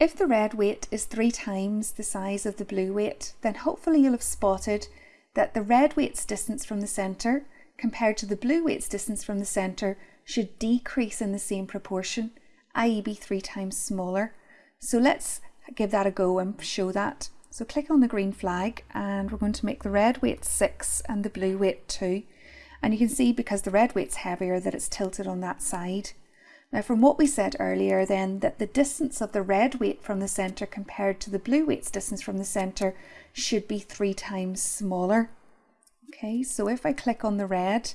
If the red weight is three times the size of the blue weight, then hopefully you'll have spotted that the red weight's distance from the centre compared to the blue weight's distance from the centre should decrease in the same proportion, i.e. be three times smaller. So let's give that a go and show that. So click on the green flag and we're going to make the red weight 6 and the blue weight 2. And you can see because the red weight's heavier that it's tilted on that side. Now from what we said earlier then that the distance of the red weight from the centre compared to the blue weight's distance from the centre should be three times smaller. Okay, so if I click on the red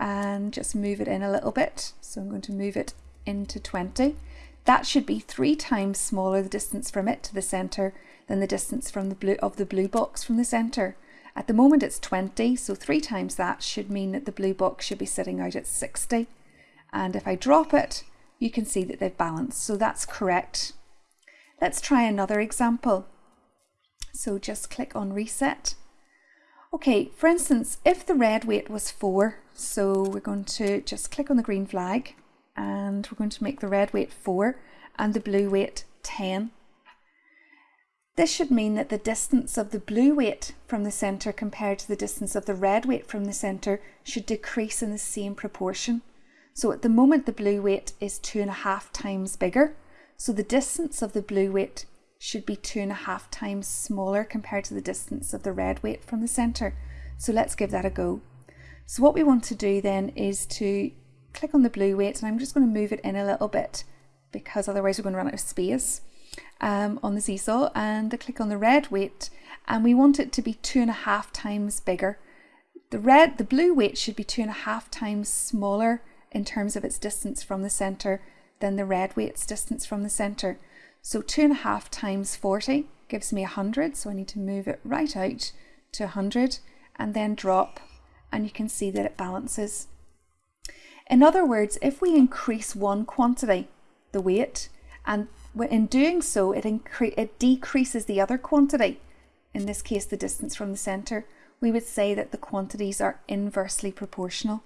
and just move it in a little bit, so I'm going to move it into 20, that should be three times smaller the distance from it to the centre than the distance from the blue of the blue box from the centre. At the moment it's 20, so three times that should mean that the blue box should be sitting out at 60. And if I drop it, you can see that they've balanced. So that's correct. Let's try another example. So just click on reset. Okay, for instance, if the red weight was 4, so we're going to just click on the green flag and we're going to make the red weight 4 and the blue weight 10. This should mean that the distance of the blue weight from the centre compared to the distance of the red weight from the centre should decrease in the same proportion. So at the moment the blue weight is two and a half times bigger. So the distance of the blue weight should be two and a half times smaller compared to the distance of the red weight from the centre. So let's give that a go. So what we want to do then is to click on the blue weight and I'm just going to move it in a little bit because otherwise we're going to run out of space um, on the seesaw and I click on the red weight and we want it to be two and a half times bigger. The red, the blue weight should be two and a half times smaller in terms of its distance from the centre than the red weight's distance from the centre. So two and a half times 40 gives me 100, so I need to move it right out to 100 and then drop and you can see that it balances. In other words, if we increase one quantity, the weight, and in doing so it, it decreases the other quantity, in this case the distance from the centre, we would say that the quantities are inversely proportional.